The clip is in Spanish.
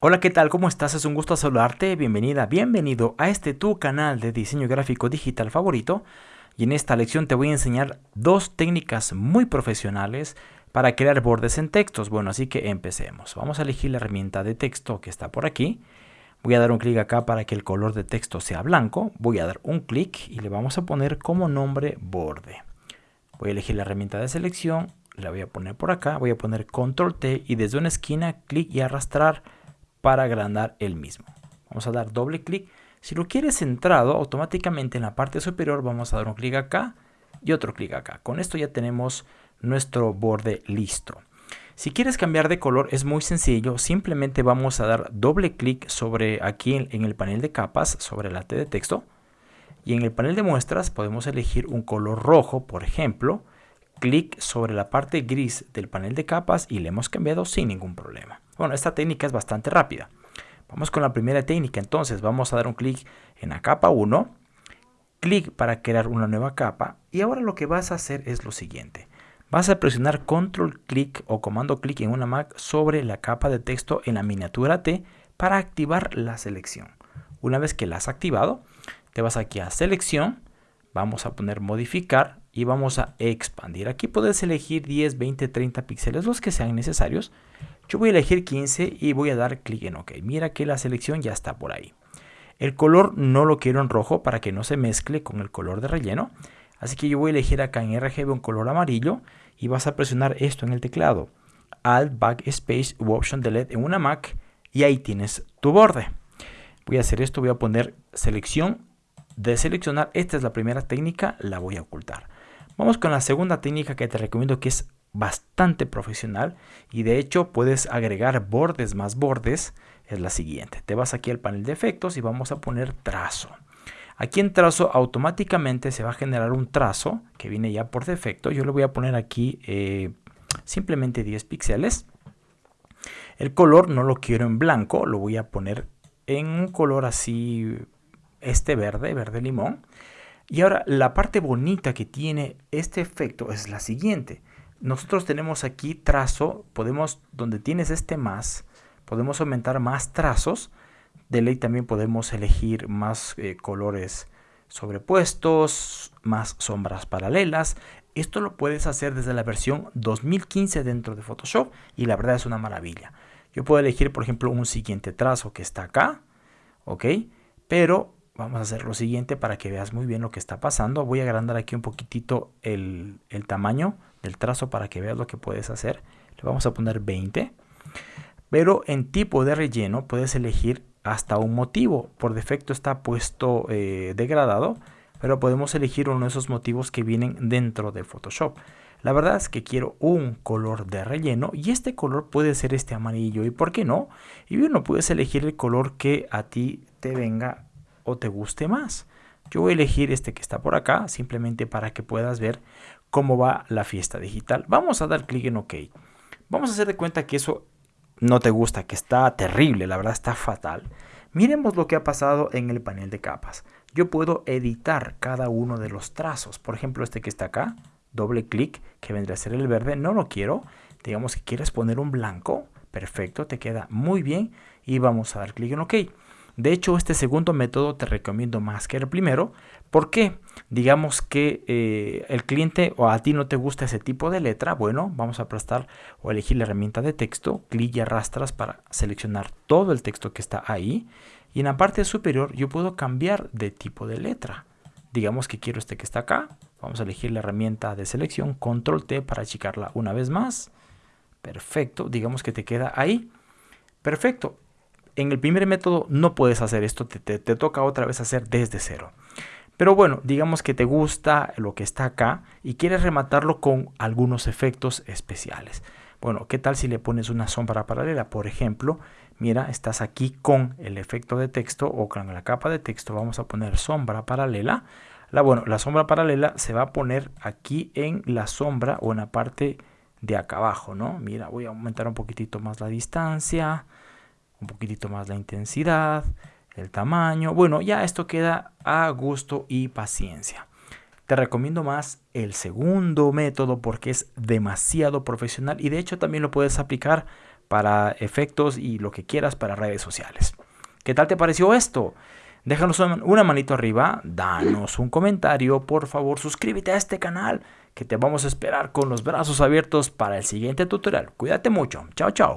Hola, ¿qué tal? ¿Cómo estás? Es un gusto saludarte. Bienvenida, bienvenido a este tu canal de diseño gráfico digital favorito. Y en esta lección te voy a enseñar dos técnicas muy profesionales para crear bordes en textos. Bueno, así que empecemos. Vamos a elegir la herramienta de texto que está por aquí. Voy a dar un clic acá para que el color de texto sea blanco. Voy a dar un clic y le vamos a poner como nombre borde. Voy a elegir la herramienta de selección. La voy a poner por acá. Voy a poner control T y desde una esquina clic y arrastrar para agrandar el mismo. Vamos a dar doble clic. Si lo quieres centrado, automáticamente en la parte superior vamos a dar un clic acá y otro clic acá. Con esto ya tenemos nuestro borde listo. Si quieres cambiar de color es muy sencillo, simplemente vamos a dar doble clic sobre aquí en el panel de capas, sobre la T de texto. Y en el panel de muestras podemos elegir un color rojo, por ejemplo. Clic sobre la parte gris del panel de capas y le hemos cambiado sin ningún problema. Bueno, esta técnica es bastante rápida. Vamos con la primera técnica. Entonces vamos a dar un clic en la capa 1. Clic para crear una nueva capa. Y ahora lo que vas a hacer es lo siguiente. Vas a presionar control clic o comando clic en una Mac sobre la capa de texto en la miniatura T para activar la selección. Una vez que la has activado, te vas aquí a selección, vamos a poner modificar y vamos a expandir. Aquí puedes elegir 10, 20, 30 píxeles, los que sean necesarios. Yo voy a elegir 15 y voy a dar clic en OK. Mira que la selección ya está por ahí. El color no lo quiero en rojo para que no se mezcle con el color de relleno. Así que yo voy a elegir acá en RGB un color amarillo y vas a presionar esto en el teclado. Alt, Backspace u Option Delete en una Mac y ahí tienes tu borde. Voy a hacer esto, voy a poner selección de seleccionar. Esta es la primera técnica, la voy a ocultar. Vamos con la segunda técnica que te recomiendo que es bastante profesional y de hecho puedes agregar bordes más bordes es la siguiente. Te vas aquí al panel de efectos y vamos a poner trazo. Aquí en trazo automáticamente se va a generar un trazo que viene ya por defecto. Yo le voy a poner aquí eh, simplemente 10 píxeles. El color no lo quiero en blanco lo voy a poner en un color así este verde verde limón y ahora la parte bonita que tiene este efecto es la siguiente nosotros tenemos aquí trazo, podemos, donde tienes este más, podemos aumentar más trazos. De ley también podemos elegir más eh, colores sobrepuestos, más sombras paralelas. Esto lo puedes hacer desde la versión 2015 dentro de Photoshop y la verdad es una maravilla. Yo puedo elegir, por ejemplo, un siguiente trazo que está acá, ¿ok? Pero vamos a hacer lo siguiente para que veas muy bien lo que está pasando. Voy a agrandar aquí un poquitito el, el tamaño del trazo para que veas lo que puedes hacer. Le vamos a poner 20. Pero en tipo de relleno puedes elegir hasta un motivo. Por defecto está puesto eh, degradado, pero podemos elegir uno de esos motivos que vienen dentro de Photoshop. La verdad es que quiero un color de relleno y este color puede ser este amarillo y por qué no. Y bueno, puedes elegir el color que a ti te venga o te guste más. Yo voy a elegir este que está por acá simplemente para que puedas ver cómo va la fiesta digital. Vamos a dar clic en OK. Vamos a hacer de cuenta que eso no te gusta, que está terrible, la verdad está fatal. Miremos lo que ha pasado en el panel de capas. Yo puedo editar cada uno de los trazos. Por ejemplo, este que está acá, doble clic, que vendría a ser el verde, no lo quiero. Digamos que quieres poner un blanco, perfecto, te queda muy bien. Y vamos a dar clic en OK. De hecho, este segundo método te recomiendo más que el primero. ¿Por qué? Digamos que eh, el cliente o a ti no te gusta ese tipo de letra. Bueno, vamos a prestar o elegir la herramienta de texto. Clic y arrastras para seleccionar todo el texto que está ahí. Y en la parte superior yo puedo cambiar de tipo de letra. Digamos que quiero este que está acá. Vamos a elegir la herramienta de selección. Control T para achicarla una vez más. Perfecto. Digamos que te queda ahí. Perfecto en el primer método no puedes hacer esto, te, toca otra vez hacer desde cero. Pero bueno, digamos que te gusta lo que está acá y quieres rematarlo con algunos efectos especiales. Bueno, ¿qué tal si le pones una sombra paralela? Por ejemplo, mira, estás aquí con el efecto de texto o con la capa de texto. Vamos a poner sombra paralela. La, bueno, la sombra paralela se va a poner aquí en la sombra o en la parte de acá abajo, ¿no? Mira, voy a aumentar un poquitito más la distancia un poquitito más la intensidad, el tamaño. Bueno, ya esto queda a gusto y paciencia. Te recomiendo más el segundo método porque es demasiado profesional y de hecho también lo puedes aplicar para efectos y lo que quieras para redes sociales. ¿Qué tal te pareció esto? Déjanos una manito arriba, danos un comentario, por favor suscríbete a este canal que te vamos a esperar con los brazos abiertos para el siguiente tutorial. Cuídate mucho, chao chao.